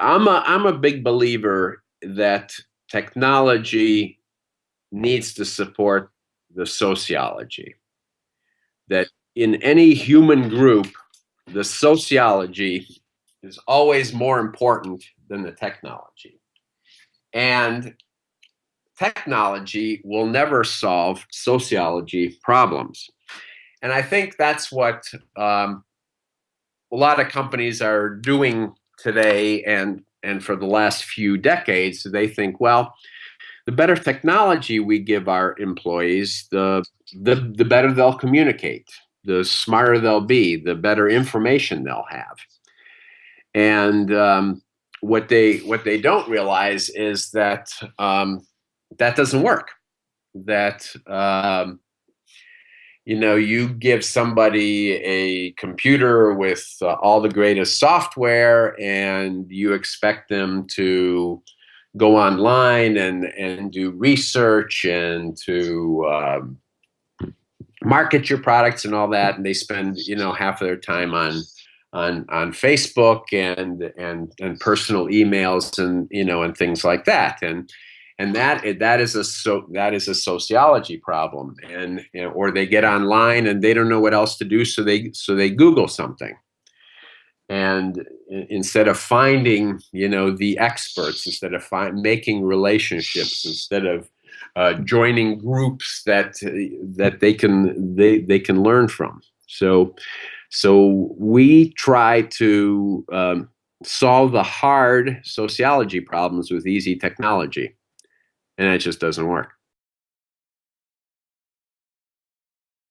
I'm a I'm a big believer that technology needs to support the sociology. That in any human group, the sociology is always more important than the technology. And technology will never solve sociology problems. And I think that's what um, a lot of companies are doing today and, and for the last few decades. They think, well, the better technology we give our employees, the, the, the better they'll communicate, the smarter they'll be, the better information they'll have. And um, what they what they don't realize is that um, that doesn't work. That um, you know you give somebody a computer with uh, all the greatest software, and you expect them to go online and and do research and to um, market your products and all that, and they spend you know half of their time on on on Facebook and and and personal emails and you know and things like that. And and that that is a so that is a sociology problem. And or they get online and they don't know what else to do so they so they Google something. And instead of finding you know the experts instead of find, making relationships instead of uh, joining groups that that they can they they can learn from. So so we try to um, solve the hard sociology problems with easy technology, and it just doesn't work.